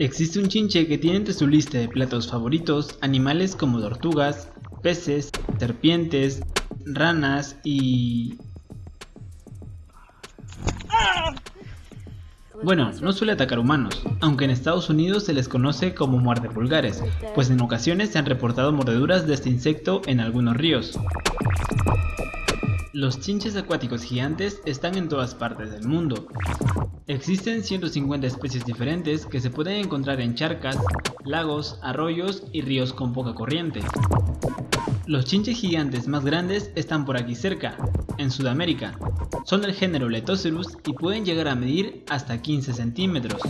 Existe un chinche que tiene entre su lista de platos favoritos animales como tortugas, peces, serpientes, ranas y... Bueno, no suele atacar humanos, aunque en Estados Unidos se les conoce como muerde pulgares, pues en ocasiones se han reportado mordeduras de este insecto en algunos ríos. Los chinches acuáticos gigantes están en todas partes del mundo. Existen 150 especies diferentes que se pueden encontrar en charcas, lagos, arroyos y ríos con poca corriente. Los chinches gigantes más grandes están por aquí cerca, en Sudamérica. Son del género Letocerus y pueden llegar a medir hasta 15 centímetros.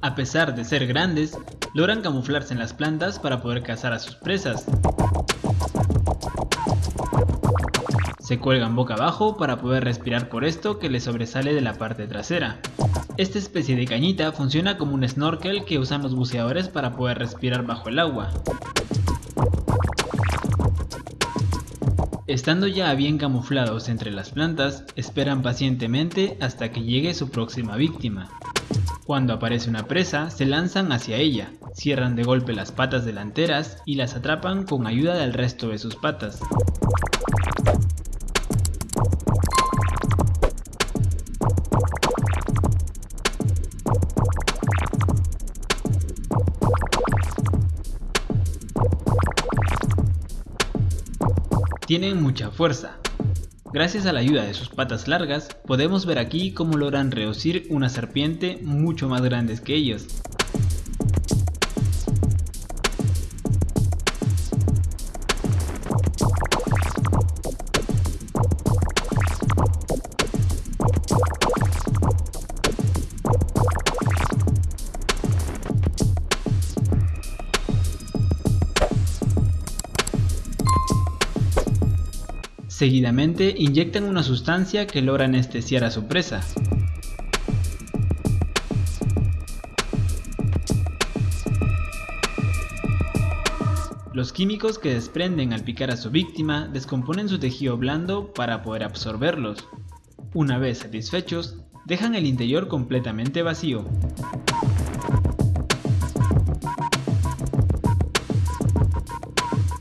A pesar de ser grandes, logran camuflarse en las plantas para poder cazar a sus presas. Se cuelgan boca abajo para poder respirar por esto que les sobresale de la parte trasera. Esta especie de cañita funciona como un snorkel que usan los buceadores para poder respirar bajo el agua. Estando ya bien camuflados entre las plantas, esperan pacientemente hasta que llegue su próxima víctima. Cuando aparece una presa, se lanzan hacia ella, cierran de golpe las patas delanteras y las atrapan con ayuda del resto de sus patas. Tienen mucha fuerza. Gracias a la ayuda de sus patas largas, podemos ver aquí cómo logran reducir una serpiente mucho más grandes que ellos. Seguidamente inyectan una sustancia que logra anestesiar a su presa. Los químicos que desprenden al picar a su víctima descomponen su tejido blando para poder absorberlos. Una vez satisfechos, dejan el interior completamente vacío.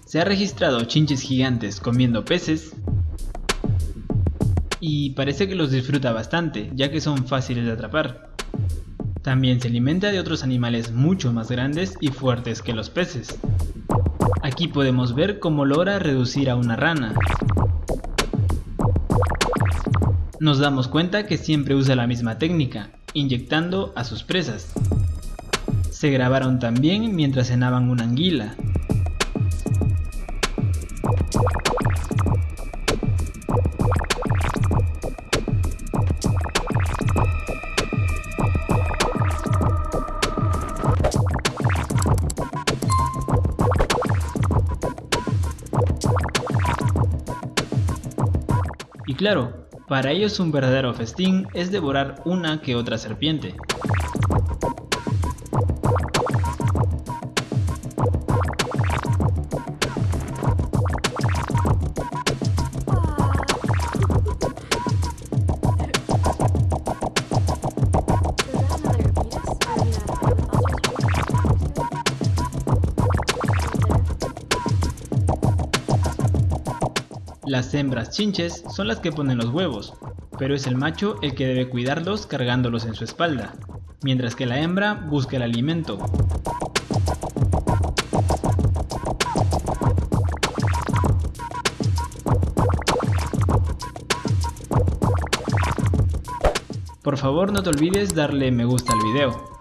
Se ha registrado chinches gigantes comiendo peces, y parece que los disfruta bastante, ya que son fáciles de atrapar. También se alimenta de otros animales mucho más grandes y fuertes que los peces. Aquí podemos ver cómo logra reducir a una rana. Nos damos cuenta que siempre usa la misma técnica, inyectando a sus presas. Se grabaron también mientras cenaban una anguila, Y claro, para ellos un verdadero festín es devorar una que otra serpiente. Las hembras chinches son las que ponen los huevos, pero es el macho el que debe cuidarlos cargándolos en su espalda, mientras que la hembra busca el alimento. Por favor no te olvides darle me gusta al video.